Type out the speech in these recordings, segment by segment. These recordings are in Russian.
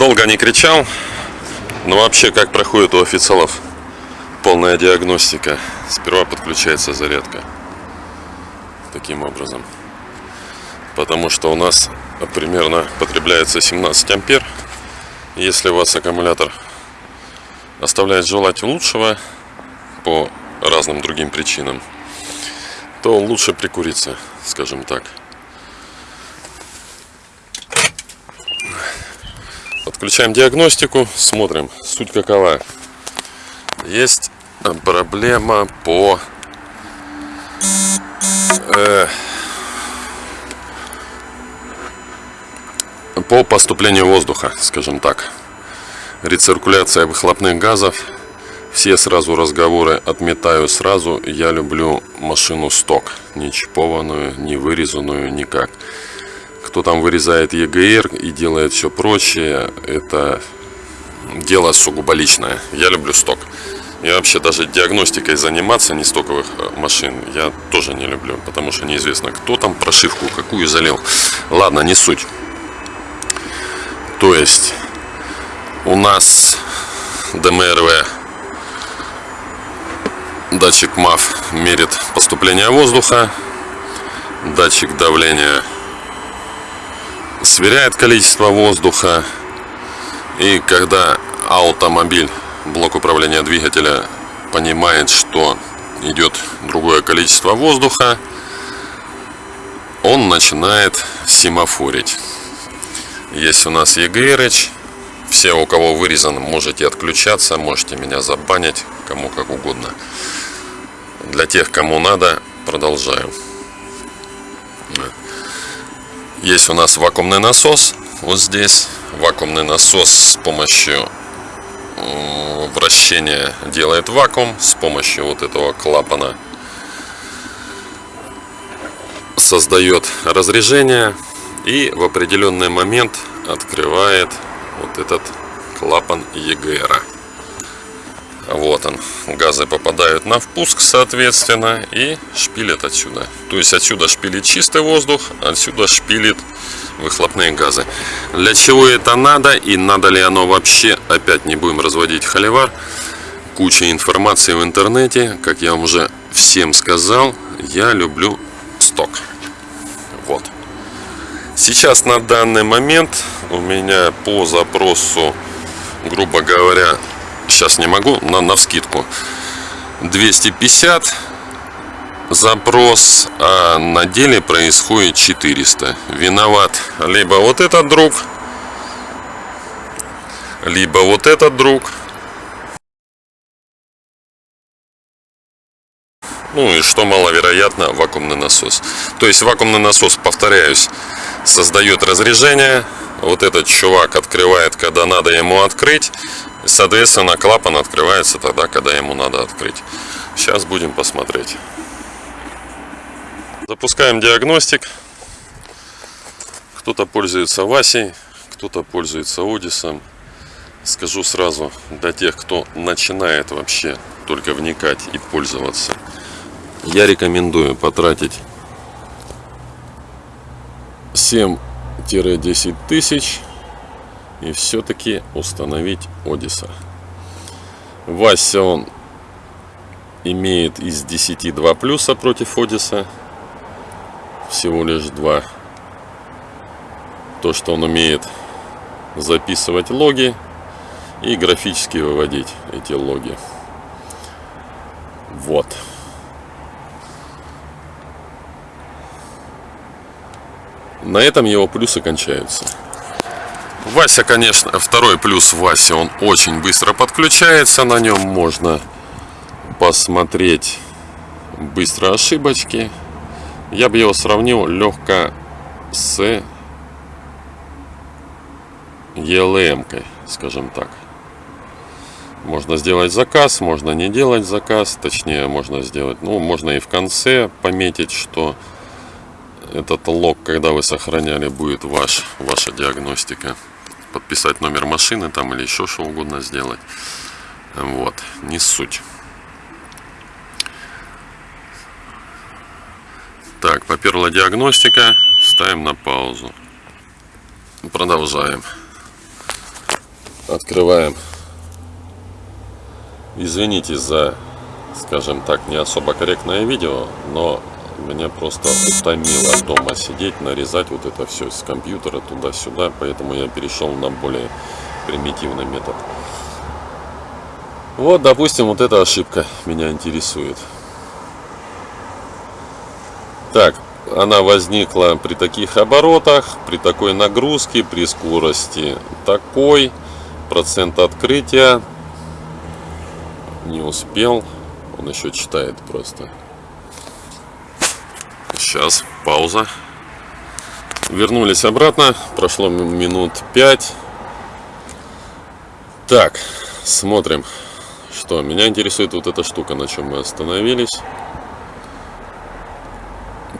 Долго не кричал, но вообще как проходит у официалов полная диагностика. Сперва подключается зарядка. Таким образом. Потому что у нас примерно потребляется 17 ампер. Если у вас аккумулятор оставляет желать лучшего по разным другим причинам, то лучше прикуриться, скажем так. Подключаем диагностику, смотрим, суть какова. Есть проблема по э, по поступлению воздуха, скажем так. Рециркуляция выхлопных газов. Все сразу разговоры отметаю сразу. Я люблю машину сток. Не чипованную, не вырезанную, никак. Кто там вырезает ЕГР и делает все прочее, это дело сугубо личное. Я люблю сток. И вообще даже диагностикой заниматься не стоковых э, машин я тоже не люблю, потому что неизвестно, кто там прошивку какую залил. Ладно, не суть. То есть у нас ДМРВ датчик МАФ мерит поступление воздуха, датчик давления сверяет количество воздуха. И когда автомобиль, блок управления двигателя понимает, что идет другое количество воздуха, он начинает семафорить. Есть у нас EGRH. Все, у кого вырезан, можете отключаться, можете меня забанить, кому как угодно. Для тех, кому надо, продолжаю. Есть у нас вакуумный насос. Вот здесь вакуумный насос с помощью вращения делает вакуум. С помощью вот этого клапана создает разрежение. И в определенный момент открывает вот этот клапан EGR. Вот он. Газы попадают на впуск, соответственно, и шпилят отсюда. То есть отсюда шпилит чистый воздух, отсюда шпилит выхлопные газы. Для чего это надо и надо ли оно вообще, опять не будем разводить холивар. Куча информации в интернете, как я вам уже всем сказал, я люблю сток. Вот. Сейчас на данный момент у меня по запросу, грубо говоря, сейчас не могу, на, на вскидку. 250 запрос, а на деле происходит 400. Виноват либо вот этот друг, либо вот этот друг. Ну и что маловероятно, вакуумный насос. То есть вакуумный насос, повторяюсь, создает разрежение. Вот этот чувак открывает, когда надо ему открыть. Соответственно, клапан открывается тогда, когда ему надо открыть. Сейчас будем посмотреть. Запускаем диагностик. Кто-то пользуется Васей, кто-то пользуется Одисом. Скажу сразу, для тех, кто начинает вообще только вникать и пользоваться, я рекомендую потратить 7-10 тысяч и все-таки установить Одиса. Вася он имеет из 10 2 плюса против Одиса. Всего лишь 2. То, что он умеет записывать логи и графически выводить эти логи. Вот. На этом его плюсы кончаются. Вася, конечно, второй плюс Вася, он очень быстро подключается, на нем можно посмотреть быстро ошибочки. Я бы его сравнил легко с ELM, скажем так. Можно сделать заказ, можно не делать заказ, точнее можно сделать, ну можно и в конце пометить, что этот лог, когда вы сохраняли, будет ваш, ваша диагностика. Подписать номер машины там или еще что угодно сделать. Вот, не суть. Так, поперла диагностика. Ставим на паузу. Продолжаем. Открываем. Извините за, скажем так, не особо корректное видео, но меня просто утомило дома сидеть, нарезать вот это все с компьютера туда-сюда, поэтому я перешел на более примитивный метод. Вот, допустим, вот эта ошибка меня интересует. Так, она возникла при таких оборотах, при такой нагрузке, при скорости такой, процент открытия не успел, он еще читает просто. Сейчас, пауза. Вернулись обратно, прошло минут 5. Так, смотрим, что меня интересует вот эта штука, на чем мы остановились.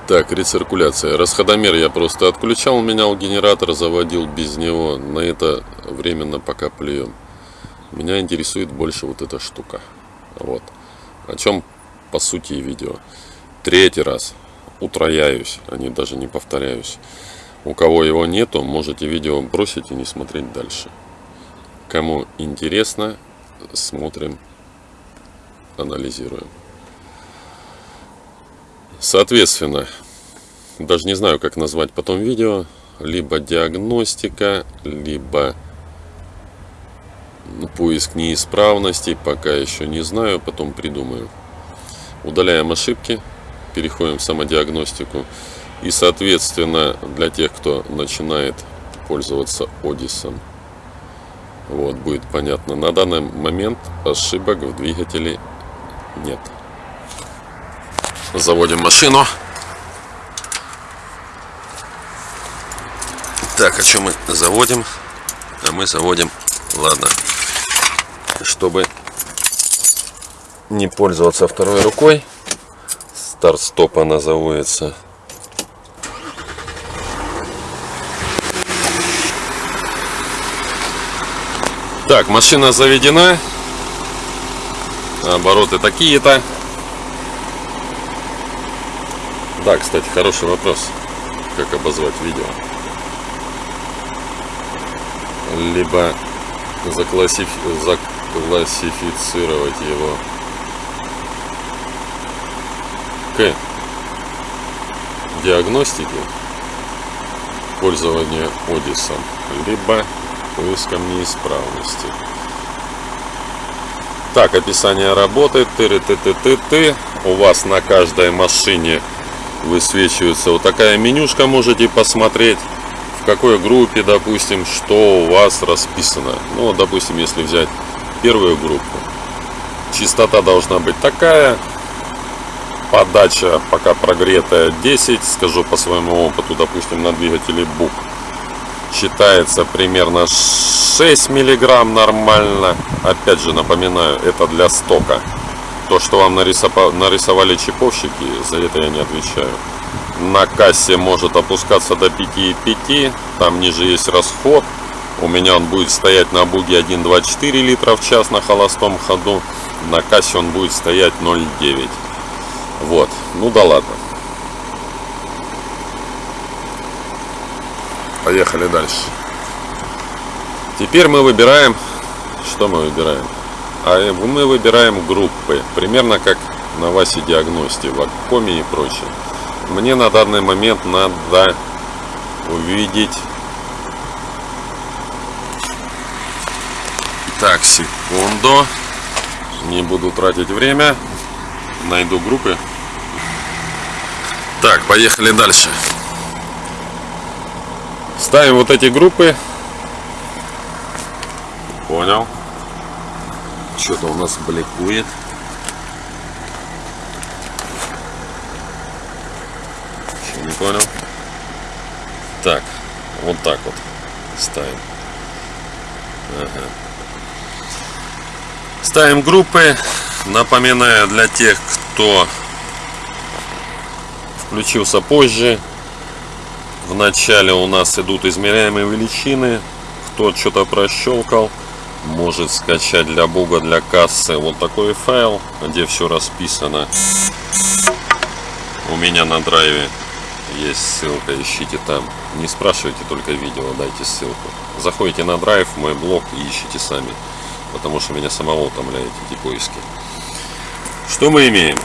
Так, рециркуляция. Расходомер я просто отключал, менял генератор, заводил без него. На это временно пока плюем. Меня интересует больше вот эта штука. Вот. О чем по сути видео. Третий раз утрояюсь, а не даже не повторяюсь. У кого его нету, можете видео бросить и не смотреть дальше. Кому интересно, смотрим, анализируем. Соответственно, даже не знаю, как назвать потом видео, либо диагностика, либо поиск неисправностей, пока еще не знаю, потом придумаю. Удаляем ошибки, переходим в самодиагностику. И, соответственно, для тех, кто начинает пользоваться Одисом, вот, будет понятно. На данный момент ошибок в двигателе нет. Заводим машину. Так, а что мы заводим? А мы заводим, ладно, чтобы не пользоваться второй рукой. Старт-стоп она заводится. Так, машина заведена. Обороты такие-то. Да, кстати, хороший вопрос. Как обозвать видео? Либо заклассиф... заклассифицировать его к диагностике пользования Одисом, либо поиском неисправности. Так, описание работы. Ты ты ты ты ты У вас на каждой машине высвечивается вот такая менюшка, можете посмотреть в какой группе, допустим, что у вас расписано. Ну, допустим, если взять первую группу, частота должна быть такая, подача пока прогретая 10, скажу по своему опыту, допустим, на двигателе БУК, считается примерно 6 миллиграмм нормально. Опять же, напоминаю, это для стока. То, что вам нарисовали чиповщики, за это я не отвечаю. На кассе может опускаться до 5,5. Там ниже есть расход. У меня он будет стоять на буге 1,24 литра в час на холостом ходу. На кассе он будет стоять 0,9. Вот. Ну да ладно. Поехали дальше. Теперь мы выбираем... Что мы выбираем? А мы выбираем группы, примерно как на Васе Диагности, в Аккоме и прочее. Мне на данный момент надо увидеть... Так, секунду. Не буду тратить время. Найду группы. Так, поехали дальше. Ставим вот эти группы. Понял. Что-то у нас бликует. Еще не понял. Так, вот так вот ставим. Ага. Ставим группы. Напоминаю для тех, кто включился позже. В начале у нас идут измеряемые величины. Кто что-то прощелкал, может скачать для буга, для кассы вот такой файл, где все расписано. У меня на драйве есть ссылка, ищите там. Не спрашивайте только видео, дайте ссылку. Заходите на драйв, мой блог и ищите сами. Потому что меня самого утомляют эти поиски. Что мы имеем?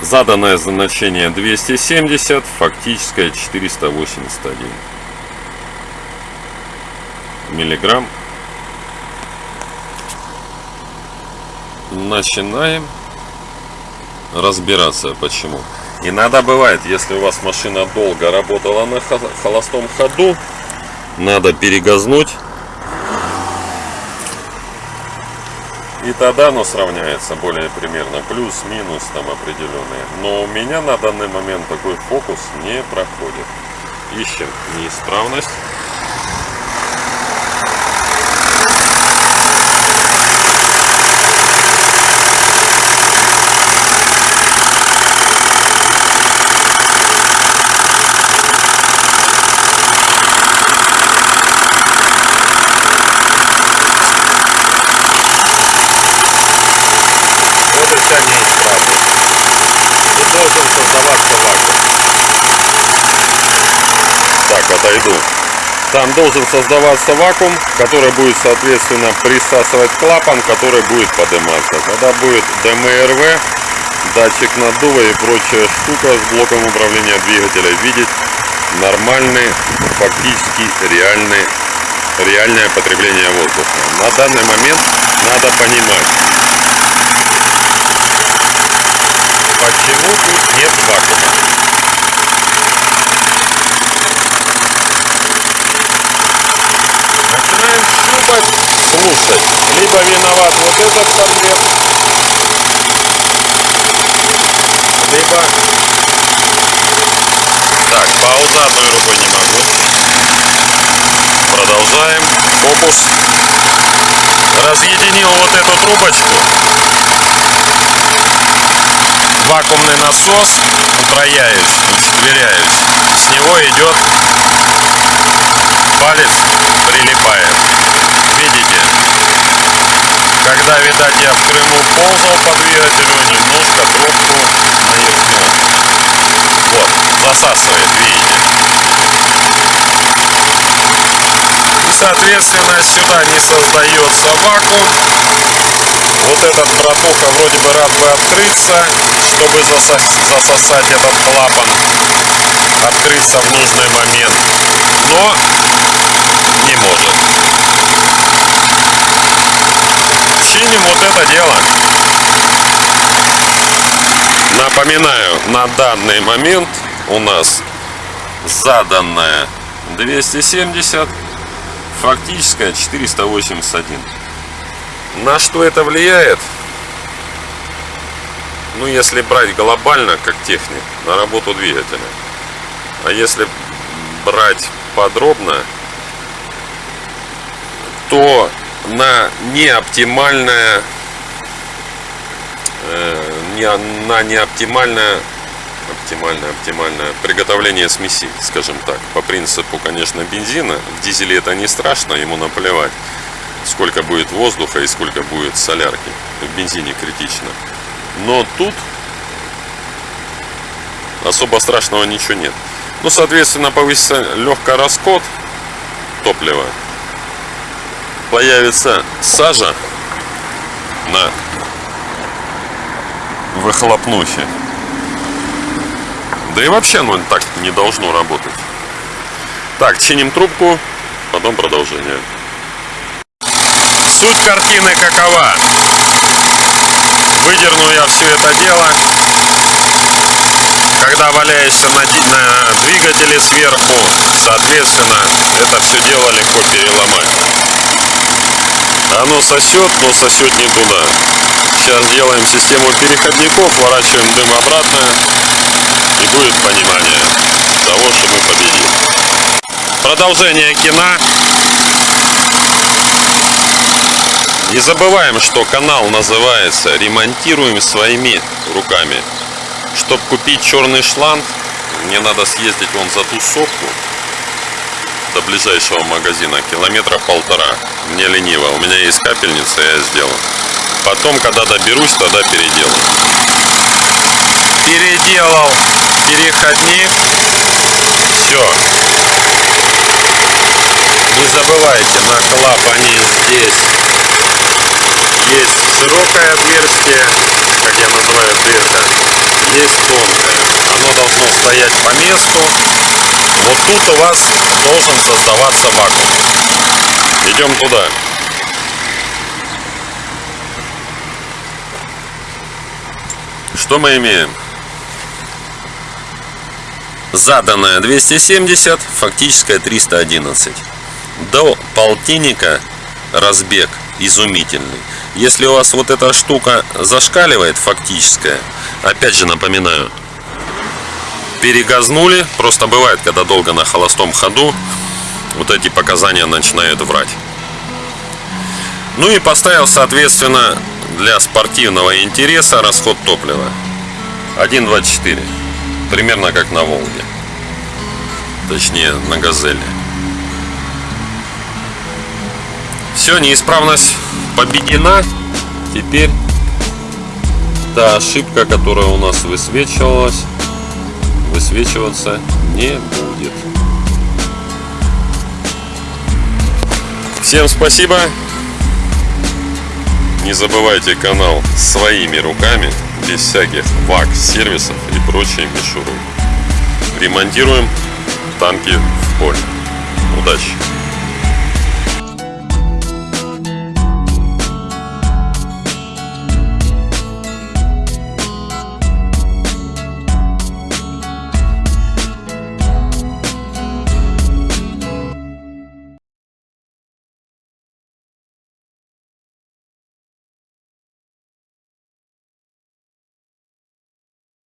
Заданное значение 270, фактическое 481 миллиграмм. Начинаем разбираться почему. Иногда бывает, если у вас машина долго работала на холостом ходу, надо перегазнуть. И тогда оно сравняется более примерно, плюс-минус там определенные. Но у меня на данный момент такой фокус не проходит. Ищем неисправность. Отойду. Там должен создаваться вакуум, который будет, соответственно, присасывать клапан, который будет подниматься. Когда будет ДМРВ, датчик наддува и прочая штука с блоком управления двигателя, видеть нормальный, фактически реальный, реальное потребление воздуха. На данный момент надо понимать, почему тут нет вакуума. Щупать, слушать. Либо виноват вот этот конверт, либо... Так, пауза одной рукой не могу. Продолжаем. Фокус. Разъединил вот эту трубочку. Вакуумный насос. Утрояюсь, учетверяюсь. С него идет палец прилипает. Видите? Когда, видать, я в Крыму ползал по двигателю, немножко трубку навернул. Вот, засасывает, видите? И, соответственно, сюда не создается вакуум. Вот этот братуха вроде бы рад бы открыться, чтобы засосать этот клапан, открыться в нужный момент. Но не может. Чиним вот это дело. Напоминаю, на данный момент у нас заданная 270, фактическая 481. На что это влияет? Ну, если брать глобально, как техник, на работу двигателя. А если брать подробно, то на неоптимальное э, не, на неоптимальное оптимальное оптимальное приготовление смеси скажем так. По принципу конечно бензина. В дизеле это не страшно ему наплевать сколько будет воздуха и сколько будет солярки. В бензине критично. Но тут особо страшного ничего нет. Ну соответственно повысится легкий расход топлива появится сажа на выхлопнухе. Да и вообще оно так не должно работать. Так, чиним трубку, потом продолжение. Суть картины какова? Выдерну я все это дело. Когда валяешься на, на двигателе сверху, соответственно, это все дело легко переломать. Оно сосет, но сосет не туда. Сейчас делаем систему переходников, ворачиваем дым обратно. И будет понимание того, что мы победим. Продолжение кино. Не забываем, что канал называется «Ремонтируем своими руками». Чтобы купить черный шланг, мне надо съездить вон за ту сопку до ближайшего магазина, километра полтора. Мне лениво, у меня есть капельница, я сделал. Потом, когда доберусь, тогда переделаю. Переделал переходник. Все. Не забывайте, на клапане здесь есть широкое отверстие, как я называю дырка, есть тонкое. Оно должно стоять по месту. Вот тут у вас должен создаваться вакуум. Идем туда. Что мы имеем? Заданная 270, фактическая 311. До полтинника разбег изумительный. Если у вас вот эта штука зашкаливает, фактическая, опять же напоминаю, перегазнули, просто бывает, когда долго на холостом ходу, вот эти показания начинают врать. Ну и поставил, соответственно, для спортивного интереса расход топлива. 1.24 примерно как на Волге. Точнее на Газели все неисправность победена. Теперь та ошибка которая у нас высвечивалась высвечиваться не будет всем спасибо не забывайте канал своими руками, без всяких вак-сервисов и прочей мишуры. Ремонтируем танки в поле. Удачи!